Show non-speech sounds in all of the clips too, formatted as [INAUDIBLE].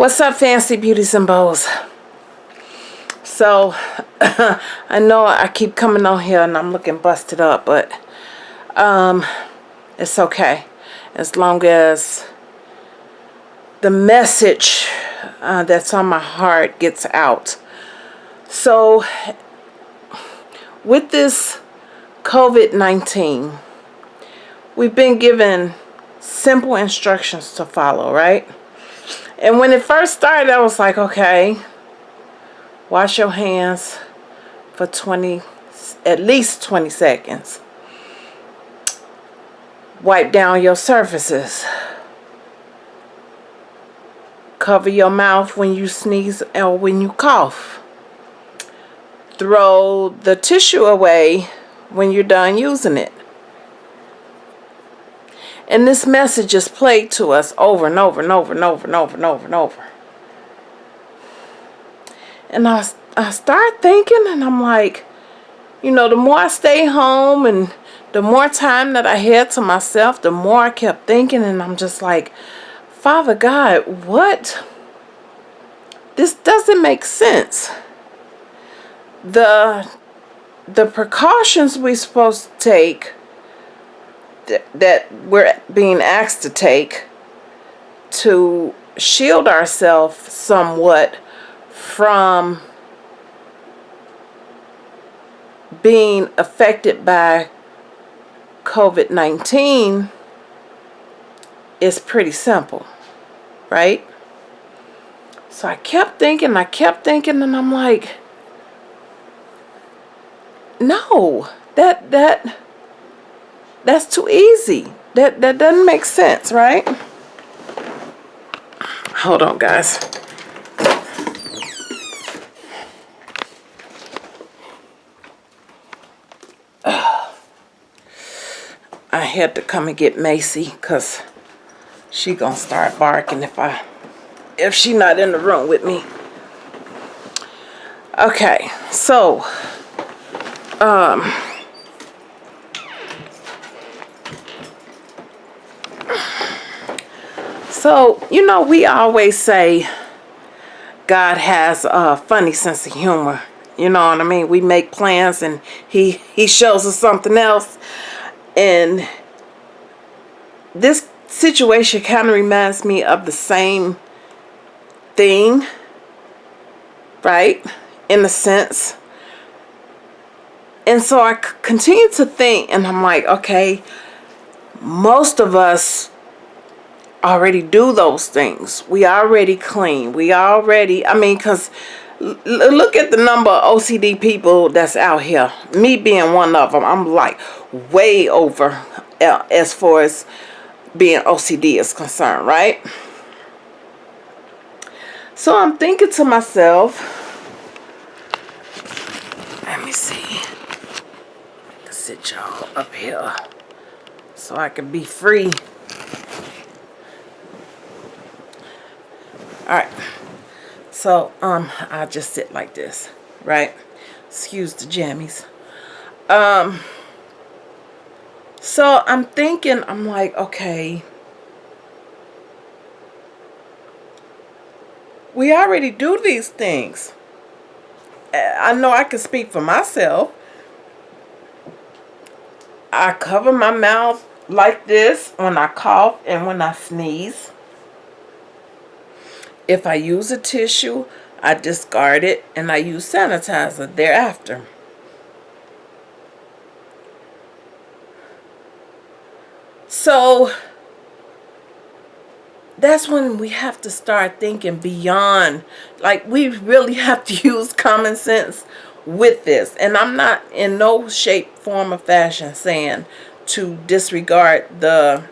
What's up, fancy beauties and beaus? So, [LAUGHS] I know I keep coming on here and I'm looking busted up, but um, it's okay. As long as the message uh, that's on my heart gets out. So, with this COVID-19, we've been given simple instructions to follow, right? And when it first started, I was like, okay, wash your hands for 20, at least 20 seconds. Wipe down your surfaces. Cover your mouth when you sneeze or when you cough. Throw the tissue away when you're done using it. And this message is played to us over and over and over and over and over and over and over. And I, I start thinking and I'm like, you know, the more I stay home and the more time that I had to myself, the more I kept thinking and I'm just like, Father God, what? This doesn't make sense. The the precautions we're supposed to take that we're being asked to take to shield ourselves somewhat from being affected by COVID-19 is pretty simple, right? So I kept thinking, I kept thinking, and I'm like, no, that, that, that's too easy. That, that doesn't make sense, right? Hold on, guys. [SIGHS] I had to come and get Macy because she gonna start barking if I if she not in the room with me. Okay, so um So, you know, we always say God has a funny sense of humor. You know what I mean? We make plans and he, he shows us something else. And this situation kind of reminds me of the same thing. Right? In a sense. And so I continue to think and I'm like, okay, most of us already do those things. We already clean. We already, I mean, because look at the number of OCD people that's out here. Me being one of them, I'm like way over uh, as far as being OCD is concerned, right? So I'm thinking to myself, let me see. I can sit y'all up here so I can be free all right. So um i'll just sit like this right? Excuse the jammies. Um so i'm thinking i'm like okay. We already do these things. I know i can speak for myself. I cover my mouth like this when i cough and when i sneeze if I use a tissue, I discard it and I use sanitizer thereafter. So that's when we have to start thinking beyond. Like we really [LAUGHS] have to use common sense with this. And I'm not in no shape, form, or fashion saying to disregard the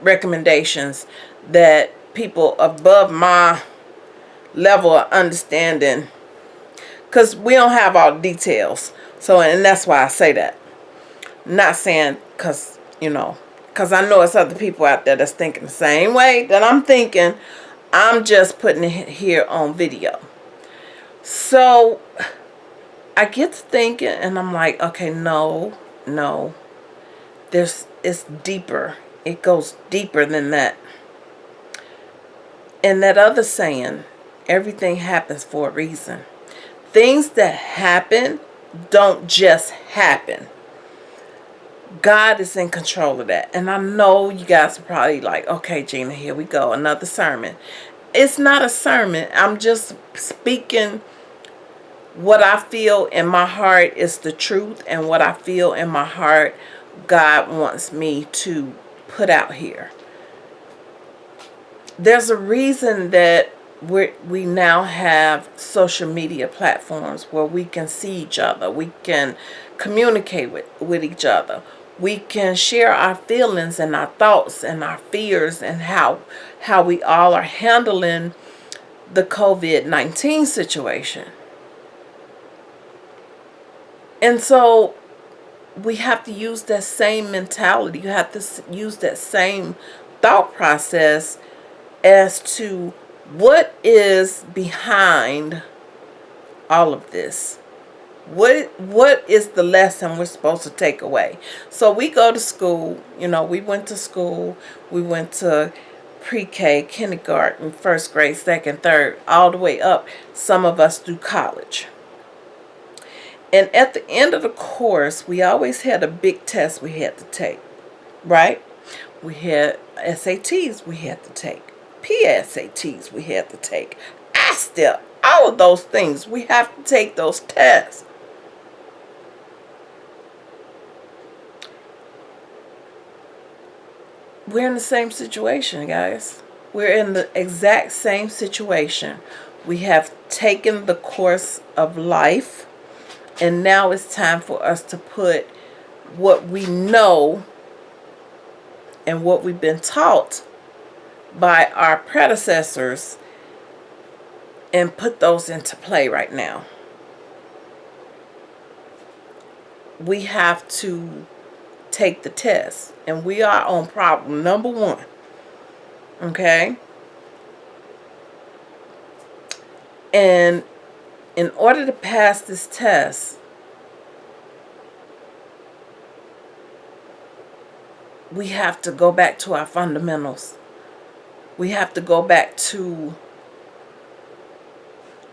recommendations that people above my level of understanding. Because we don't have all details. So and that's why I say that. Not saying because you know because I know it's other people out there that's thinking the same way that I'm thinking. I'm just putting it here on video. So I get to thinking and I'm like okay no no. There's it's deeper. It goes deeper than that And that other saying, everything happens for a reason. Things that happen don't just happen. God is in control of that. And I know you guys are probably like, okay, Gina, here we go. Another sermon. It's not a sermon. I'm just speaking what I feel in my heart is the truth. And what I feel in my heart, God wants me to put out here. There's a reason that we we now have social media platforms where we can see each other. We can communicate with, with each other. We can share our feelings and our thoughts and our fears and how how we all are handling the COVID-19 situation. And so we have to use that same mentality. You have to use that same thought process as to what is behind all of this. What what is the lesson we're supposed to take away? So we go to school you know we went to school we went to pre-k kindergarten first grade second third all the way up. Some of us do college. And at the end of the course we always had a big test we had to take right? We had sats we had to take PSATs we have to take. ASTEP, all of those things. We have to take those tests. We're in the same situation, guys. We're in the exact same situation. We have taken the course of life, and now it's time for us to put what we know and what we've been taught by our predecessors and put those into play right now. We have to take the test and we are on problem number one. Okay? And in order to pass this test, we have to go back to our fundamentals we have to go back to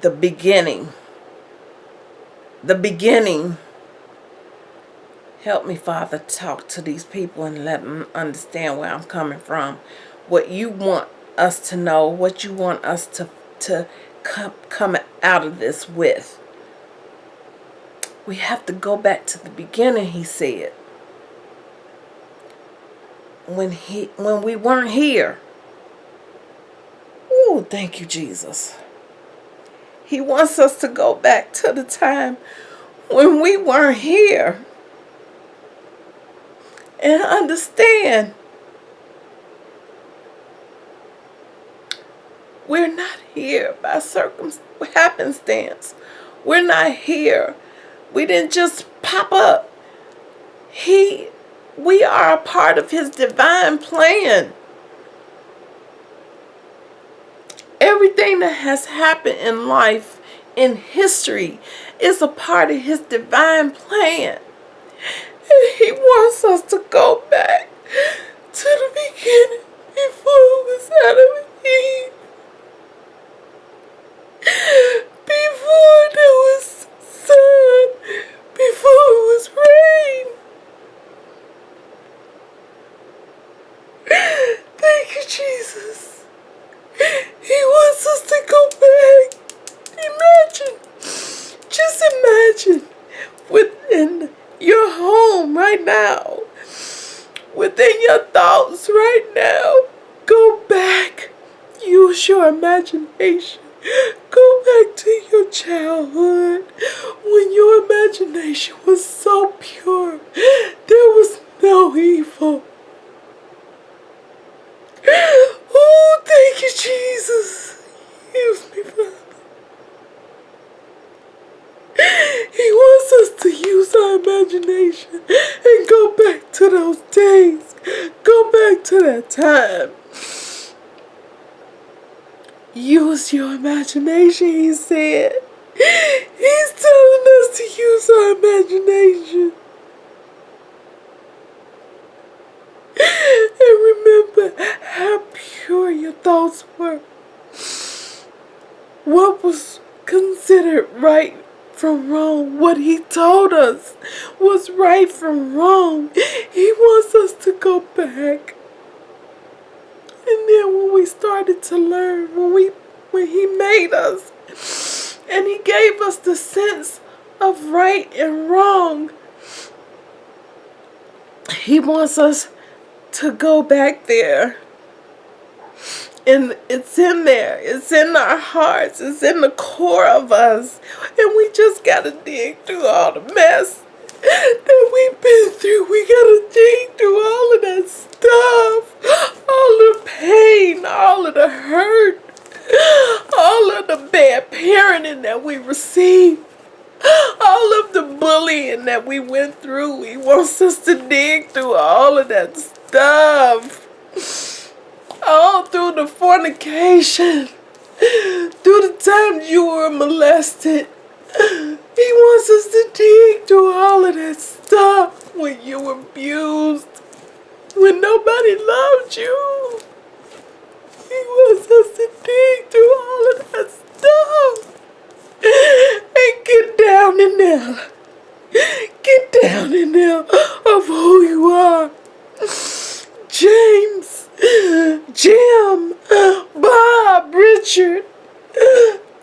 the beginning. The beginning. Help me, Father, talk to these people and let them understand where I'm coming from. What you want us to know, what you want us to, to come, come out of this with. We have to go back to the beginning, he said. When he when we weren't here. Thank you, Jesus. He wants us to go back to the time when we weren't here and understand we're not here by circumstance, happenstance. We're not here. We didn't just pop up. He, we are a part of his divine plan. Everything that has happened in life, in history, is a part of his divine plan. And he wants us to go back to the beginning before it was Adam and Eve. Before there was sun, before it was rain. Thank you, Jesus. He wants us to go back. Imagine. Just imagine within your home right now. Within your thoughts right now. Go back. Use your imagination. Go back to your childhood when your imagination was so pure. There was no evil. Oh, thank you, Jesus. Use me, Father. He wants us to use our imagination and go back to those days. Go back to that time. Use your imagination, he said. He's telling us to use our imagination. And remember how pure your thoughts were. What was considered right from wrong, what he told us was right from wrong. He wants us to go back. And then when we started to learn, when we when he made us and he gave us the sense of right and wrong, he wants us to go back there and it's in there. It's in our hearts. It's in the core of us. And we just got to dig through all the mess that we've been through. We got to dig through all of that stuff. All the pain, all of the hurt, all of the bad parenting that we received. All of the bullying that we went through. He wants us to dig through all of that stuff all through the fornication, through the times you were molested. He wants us to dig through all of that stuff when you were abused, when nobody loved you. He wants us to dig through all of that stuff and get down in there. Get down in there of who you are. James Jim, Bob, Richard,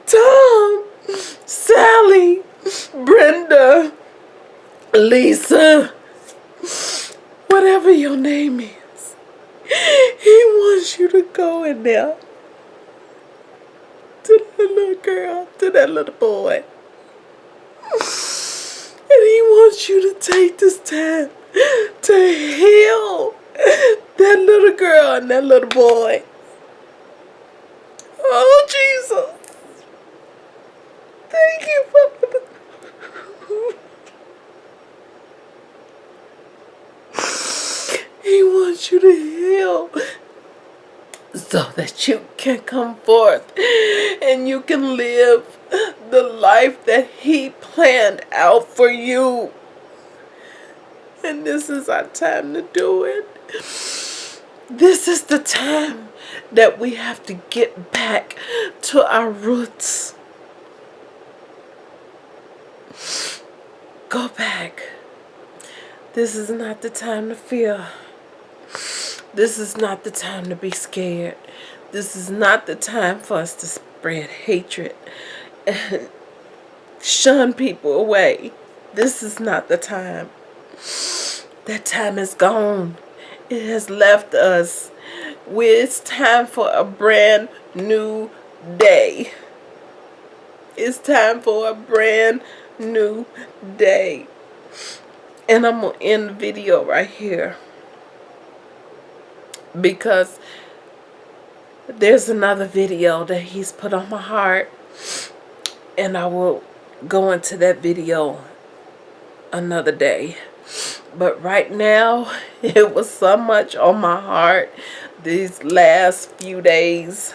Tom, Sally, Brenda, Lisa, whatever your name is. He wants you to go in there to that little girl, to that little boy. And he wants you to take this time to heal [LAUGHS] that little girl and that little boy. Oh, Jesus. Thank you, Father. [LAUGHS] He wants you to heal so that you can come forth and you can live the life that He planned out for you. And this is our time to do it. This is the time that we have to get back to our roots. Go back. This is not the time to fear. This is not the time to be scared. This is not the time for us to spread hatred and shun people away. This is not the time. That time is gone. It has left us. It's time for a brand new day. It's time for a brand new day. And I'm going to end the video right here. Because there's another video that he's put on my heart. And I will go into that video another day. But right now, [LAUGHS] it was so much on my heart these last few days.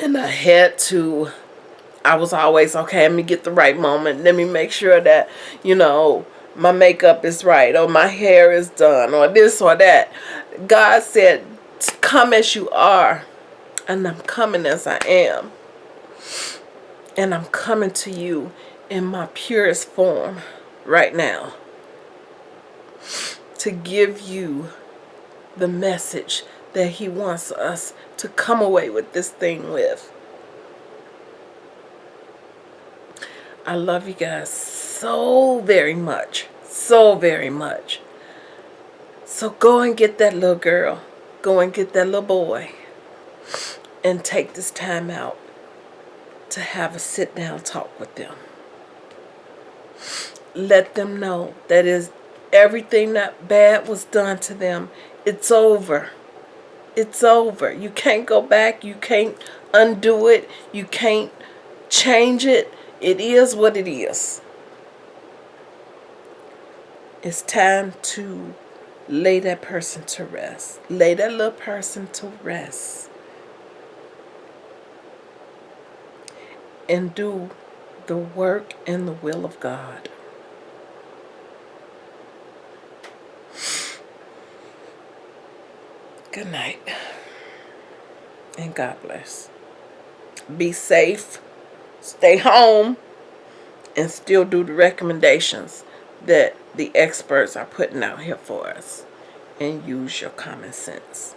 And I had to, I was always, okay, let me get the right moment. Let me make sure that, you know, my makeup is right or my hair is done or this or that. God said, come as you are. And I'm coming as I am. And I'm coming to you in my purest form right now to give you the message that he wants us to come away with this thing with. I love you guys so very much. So very much. So go and get that little girl. Go and get that little boy. And take this time out to have a sit down talk with them let them know that is everything that bad was done to them. It's over. It's over. You can't go back. You can't undo it. You can't change it. It is what it is. It's time to lay that person to rest. Lay that little person to rest. And do the work and the will of God. Good night. And God bless. Be safe. stay home and still do the recommendations that the experts are putting out here for us and use your common sense.